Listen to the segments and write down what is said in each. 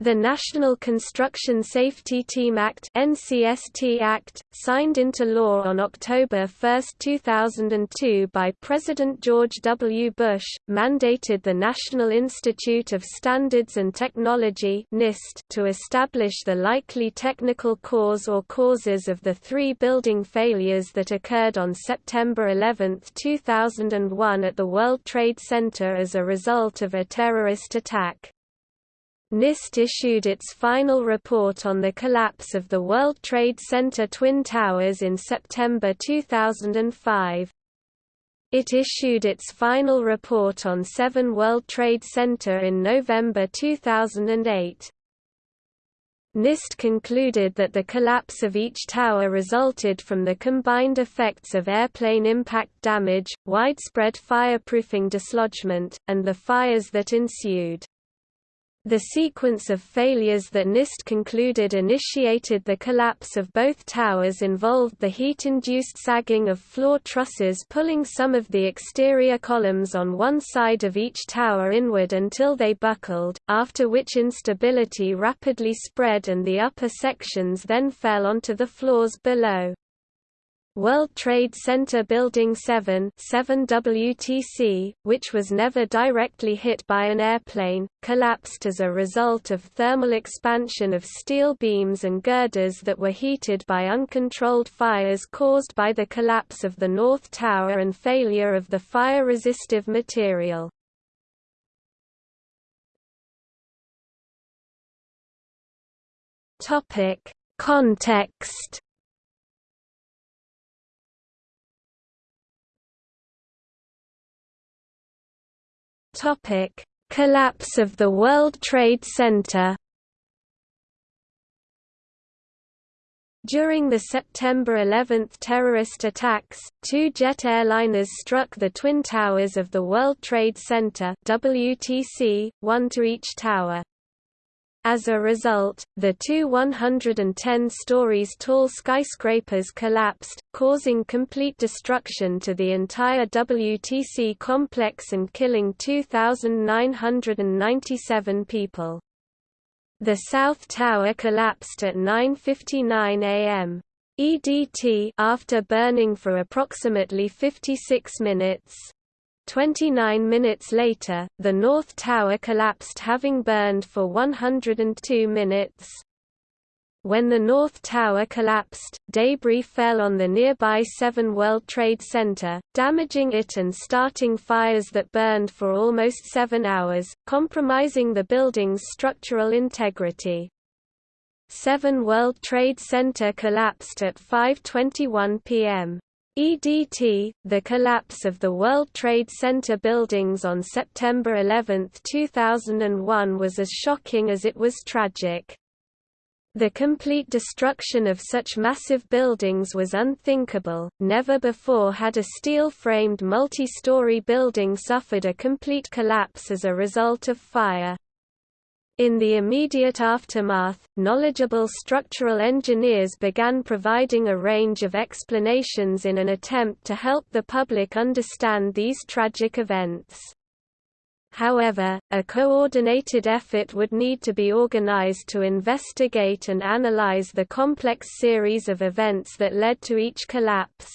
The National Construction Safety Team Act NCST Act, signed into law on October 1, 2002 by President George W. Bush, mandated the National Institute of Standards and Technology NIST to establish the likely technical cause or causes of the three building failures that occurred on September 11, 2001 at the World Trade Center as a result of a terrorist attack. NIST issued its final report on the collapse of the World Trade Center Twin Towers in September 2005. It issued its final report on 7 World Trade Center in November 2008. NIST concluded that the collapse of each tower resulted from the combined effects of airplane impact damage, widespread fireproofing dislodgement, and the fires that ensued. The sequence of failures that NIST concluded initiated the collapse of both towers involved the heat-induced sagging of floor trusses pulling some of the exterior columns on one side of each tower inward until they buckled, after which instability rapidly spread and the upper sections then fell onto the floors below. World Trade Center Building 7, 7 WTC, which was never directly hit by an airplane, collapsed as a result of thermal expansion of steel beams and girders that were heated by uncontrolled fires caused by the collapse of the North Tower and failure of the fire-resistive material. Context Topic: Collapse of the World Trade Center. During the September 11 terrorist attacks, two jet airliners struck the twin towers of the World Trade Center WTC, one to each tower. As a result, the two 110 stories tall skyscrapers collapsed, causing complete destruction to the entire WTC complex and killing 2,997 people. The South Tower collapsed at 9.59 am. EDT after burning for approximately 56 minutes. 29 minutes later, the North Tower collapsed having burned for 102 minutes. When the North Tower collapsed, debris fell on the nearby 7 World Trade Center, damaging it and starting fires that burned for almost seven hours, compromising the building's structural integrity. 7 World Trade Center collapsed at 5.21 p.m. EDT, the collapse of the World Trade Center buildings on September 11, 2001 was as shocking as it was tragic. The complete destruction of such massive buildings was unthinkable, never before had a steel-framed multi-story building suffered a complete collapse as a result of fire. In the immediate aftermath, knowledgeable structural engineers began providing a range of explanations in an attempt to help the public understand these tragic events. However, a coordinated effort would need to be organized to investigate and analyze the complex series of events that led to each collapse.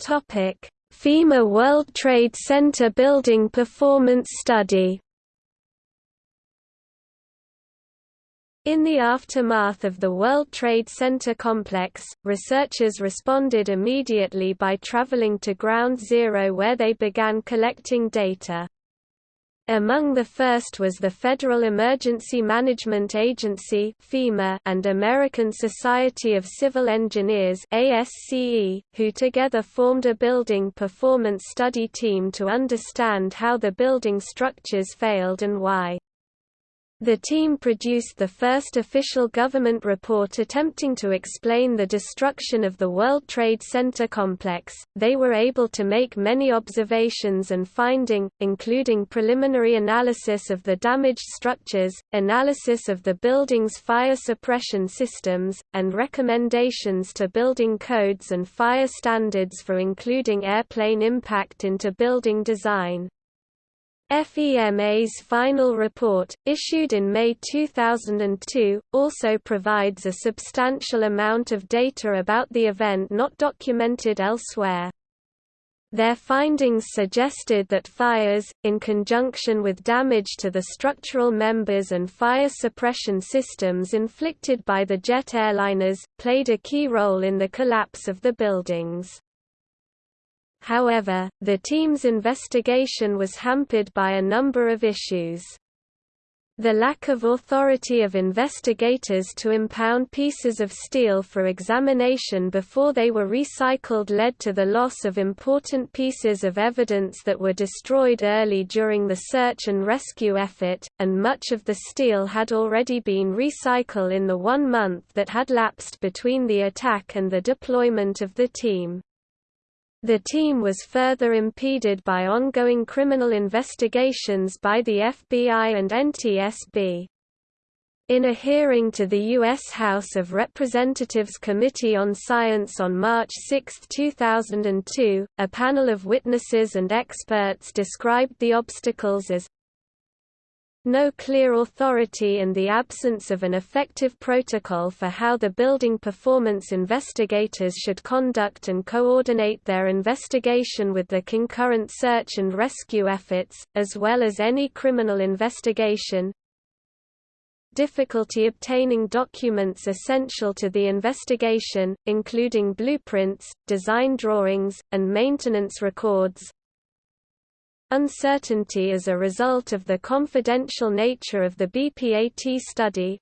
Topic: FEMA World Trade Center Building Performance Study In the aftermath of the World Trade Center complex, researchers responded immediately by traveling to Ground Zero where they began collecting data. Among the first was the Federal Emergency Management Agency and American Society of Civil Engineers who together formed a building performance study team to understand how the building structures failed and why. The team produced the first official government report attempting to explain the destruction of the World Trade Center complex. They were able to make many observations and finding, including preliminary analysis of the damaged structures, analysis of the building's fire suppression systems, and recommendations to building codes and fire standards for including airplane impact into building design. FEMA's final report, issued in May 2002, also provides a substantial amount of data about the event not documented elsewhere. Their findings suggested that fires, in conjunction with damage to the structural members and fire suppression systems inflicted by the jet airliners, played a key role in the collapse of the buildings. However, the team's investigation was hampered by a number of issues. The lack of authority of investigators to impound pieces of steel for examination before they were recycled led to the loss of important pieces of evidence that were destroyed early during the search and rescue effort, and much of the steel had already been recycled in the one month that had lapsed between the attack and the deployment of the team. The team was further impeded by ongoing criminal investigations by the FBI and NTSB. In a hearing to the U.S. House of Representatives Committee on Science on March 6, 2002, a panel of witnesses and experts described the obstacles as no clear authority and the absence of an effective protocol for how the building performance investigators should conduct and coordinate their investigation with the concurrent search and rescue efforts, as well as any criminal investigation, difficulty obtaining documents essential to the investigation, including blueprints, design drawings, and maintenance records, Uncertainty as a result of the confidential nature of the BPAT study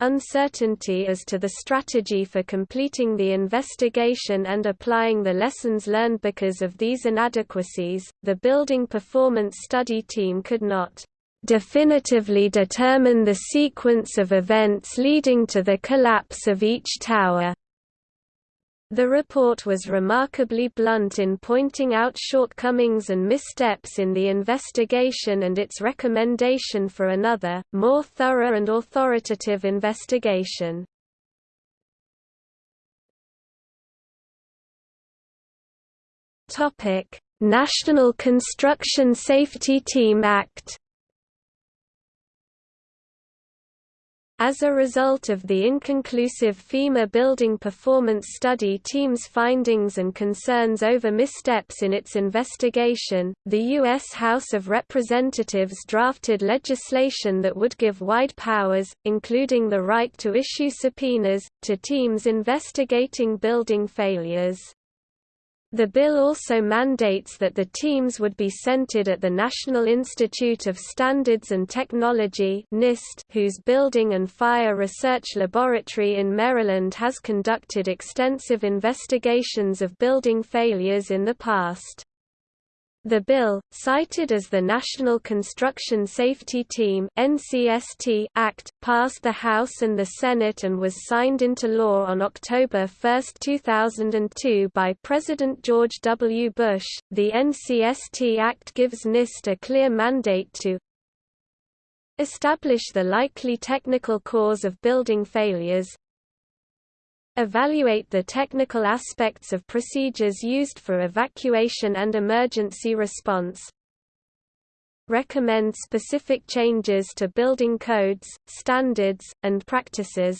Uncertainty as to the strategy for completing the investigation and applying the lessons learned because of these inadequacies, the Building Performance Study team could not definitively determine the sequence of events leading to the collapse of each tower. The report was remarkably blunt in pointing out shortcomings and missteps in the investigation and its recommendation for another, more thorough and authoritative investigation. National Construction Safety Team Act As a result of the inconclusive FEMA building performance study team's findings and concerns over missteps in its investigation, the U.S. House of Representatives drafted legislation that would give wide powers, including the right to issue subpoenas, to teams investigating building failures. The bill also mandates that the teams would be centered at the National Institute of Standards and Technology NIST, whose Building and Fire Research Laboratory in Maryland has conducted extensive investigations of building failures in the past. The bill, cited as the National Construction Safety Team (NCST) Act, passed the House and the Senate and was signed into law on October 1, 2002 by President George W. Bush. The NCST Act gives NIST a clear mandate to establish the likely technical cause of building failures, Evaluate the technical aspects of procedures used for evacuation and emergency response. Recommend specific changes to building codes, standards, and practices.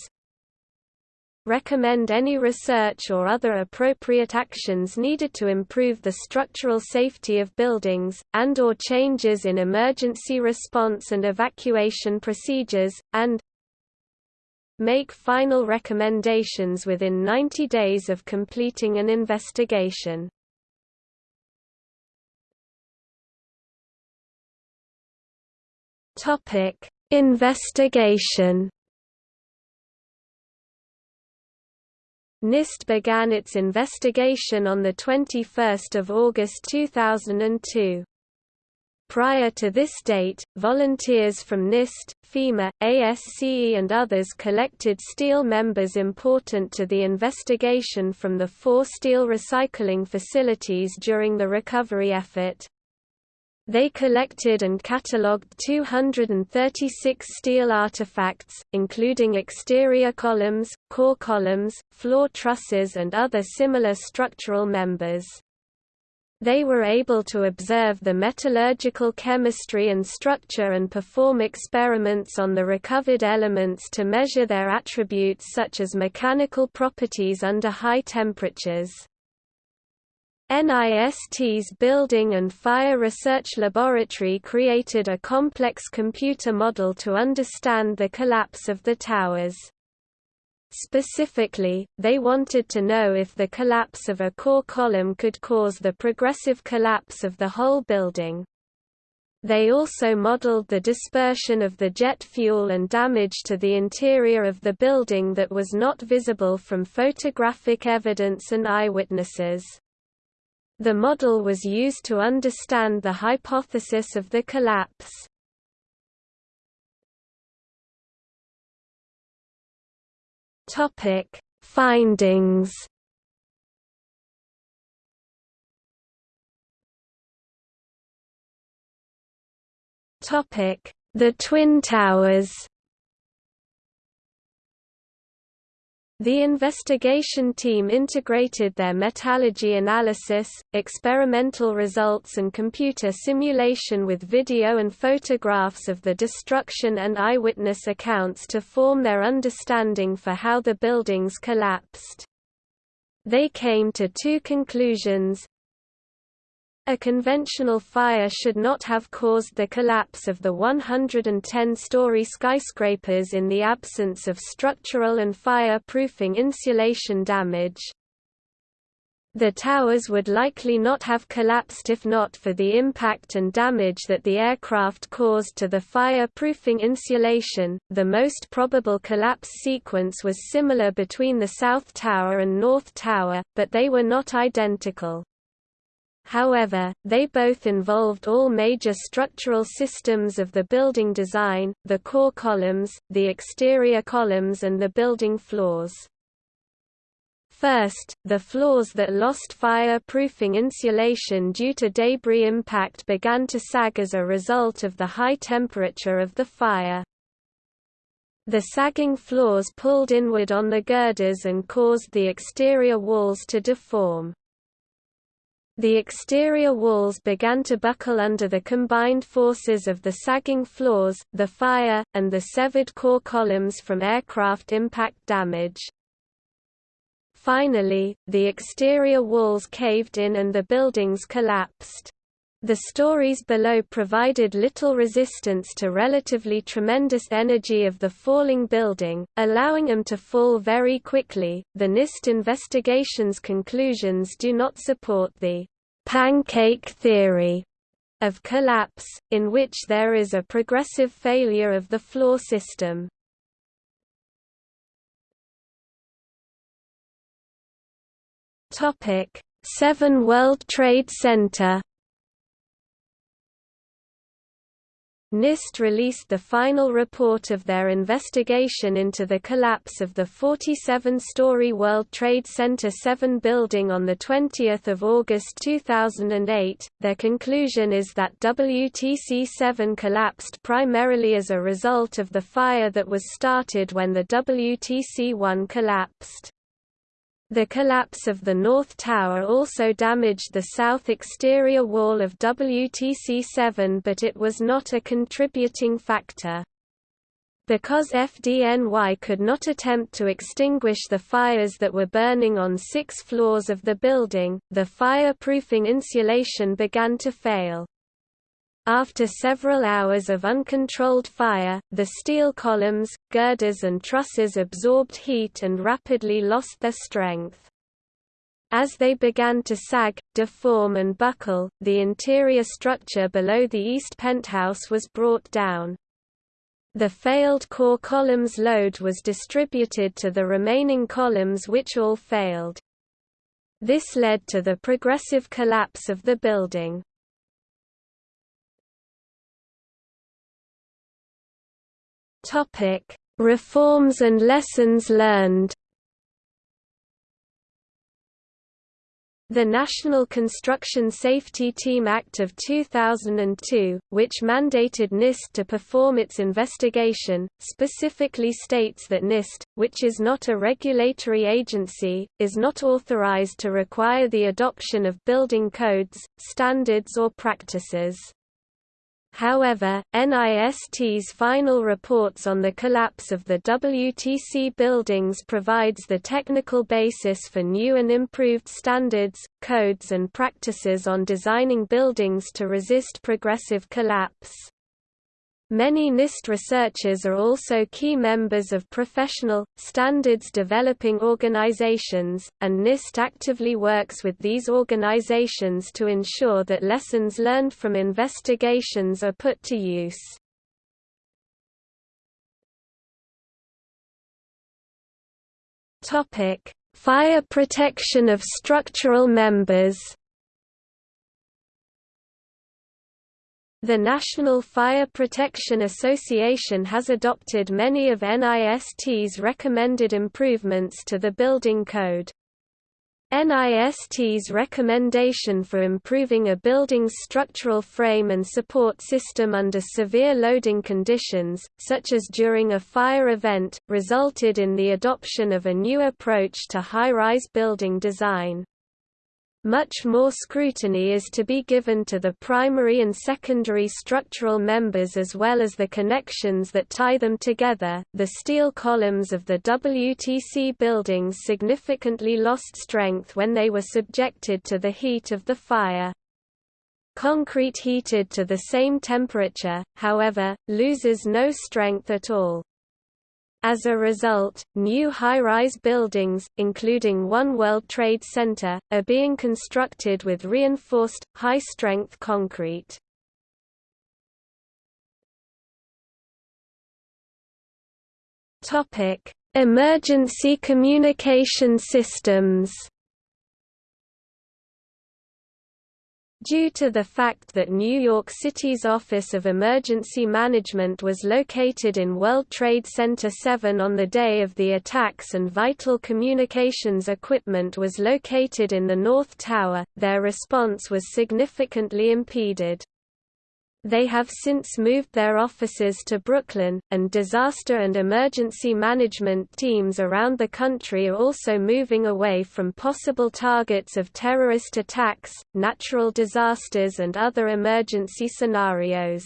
Recommend any research or other appropriate actions needed to improve the structural safety of buildings, and or changes in emergency response and evacuation procedures, and make final recommendations within 90 days of completing an investigation. Topic: Investigation. NIST began its investigation on 21 August 2002. Prior to this date, volunteers from NIST, FEMA, ASCE and others collected steel members important to the investigation from the four steel recycling facilities during the recovery effort. They collected and catalogued 236 steel artifacts, including exterior columns, core columns, floor trusses and other similar structural members. They were able to observe the metallurgical chemistry and structure and perform experiments on the recovered elements to measure their attributes such as mechanical properties under high temperatures. NIST's Building and Fire Research Laboratory created a complex computer model to understand the collapse of the towers. Specifically, they wanted to know if the collapse of a core column could cause the progressive collapse of the whole building. They also modeled the dispersion of the jet fuel and damage to the interior of the building that was not visible from photographic evidence and eyewitnesses. The model was used to understand the hypothesis of the collapse. Topic: Findings. Topic: The Twin Towers. The investigation team integrated their metallurgy analysis, experimental results and computer simulation with video and photographs of the destruction and eyewitness accounts to form their understanding for how the buildings collapsed. They came to two conclusions, a conventional fire should not have caused the collapse of the 110-story skyscrapers in the absence of structural and fire-proofing insulation damage. The towers would likely not have collapsed if not for the impact and damage that the aircraft caused to the fire-proofing insulation. The most probable collapse sequence was similar between the South Tower and North Tower, but they were not identical. However, they both involved all major structural systems of the building design, the core columns, the exterior columns and the building floors. First, the floors that lost fire-proofing insulation due to debris impact began to sag as a result of the high temperature of the fire. The sagging floors pulled inward on the girders and caused the exterior walls to deform. The exterior walls began to buckle under the combined forces of the sagging floors, the fire, and the severed core columns from aircraft impact damage. Finally, the exterior walls caved in and the buildings collapsed. The stories below provided little resistance to relatively tremendous energy of the falling building, allowing them to fall very quickly. The NIST investigation's conclusions do not support the pancake theory of collapse, in which there is a progressive failure of the floor system. Topic: 7 World Trade Center NIST released the final report of their investigation into the collapse of the 47-story World Trade Center 7 building on 20 August 2008. Their conclusion is that WTC-7 collapsed primarily as a result of the fire that was started when the WTC-1 collapsed. The collapse of the North Tower also damaged the south exterior wall of WTC-7 but it was not a contributing factor. Because FDNY could not attempt to extinguish the fires that were burning on six floors of the building, the fire-proofing insulation began to fail. After several hours of uncontrolled fire, the steel columns, girders and trusses absorbed heat and rapidly lost their strength. As they began to sag, deform and buckle, the interior structure below the east penthouse was brought down. The failed core columns load was distributed to the remaining columns which all failed. This led to the progressive collapse of the building. Topic: Reforms and lessons learned. The National Construction Safety Team Act of 2002, which mandated NIST to perform its investigation, specifically states that NIST, which is not a regulatory agency, is not authorized to require the adoption of building codes, standards or practices. However, NIST's final reports on the collapse of the WTC buildings provides the technical basis for new and improved standards, codes and practices on designing buildings to resist progressive collapse. Many NIST researchers are also key members of professional, standards-developing organizations, and NIST actively works with these organizations to ensure that lessons learned from investigations are put to use. Fire protection of structural members The National Fire Protection Association has adopted many of NIST's recommended improvements to the building code. NIST's recommendation for improving a building's structural frame and support system under severe loading conditions, such as during a fire event, resulted in the adoption of a new approach to high-rise building design. Much more scrutiny is to be given to the primary and secondary structural members as well as the connections that tie them together. The steel columns of the WTC buildings significantly lost strength when they were subjected to the heat of the fire. Concrete heated to the same temperature, however, loses no strength at all. As a result, new high-rise buildings, including One World Trade Center, are being constructed with reinforced, high-strength concrete. Emergency communication systems Due to the fact that New York City's Office of Emergency Management was located in World Trade Center 7 on the day of the attacks and vital communications equipment was located in the North Tower, their response was significantly impeded. They have since moved their offices to Brooklyn, and disaster and emergency management teams around the country are also moving away from possible targets of terrorist attacks, natural disasters and other emergency scenarios.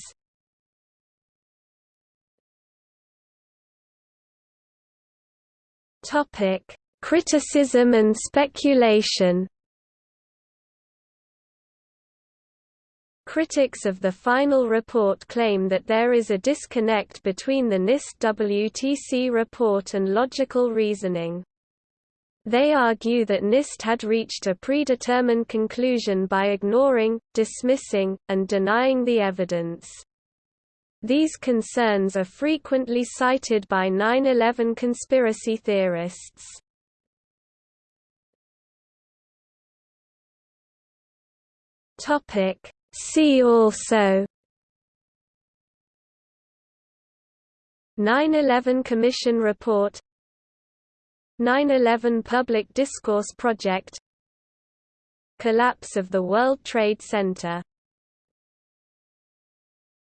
Criticism and speculation Critics of the final report claim that there is a disconnect between the NIST-WTC report and logical reasoning. They argue that NIST had reached a predetermined conclusion by ignoring, dismissing, and denying the evidence. These concerns are frequently cited by 9-11 conspiracy theorists. Topic See also. 9-11 Commission Report. 9-11 Public Discourse Project. Collapse of the World Trade Center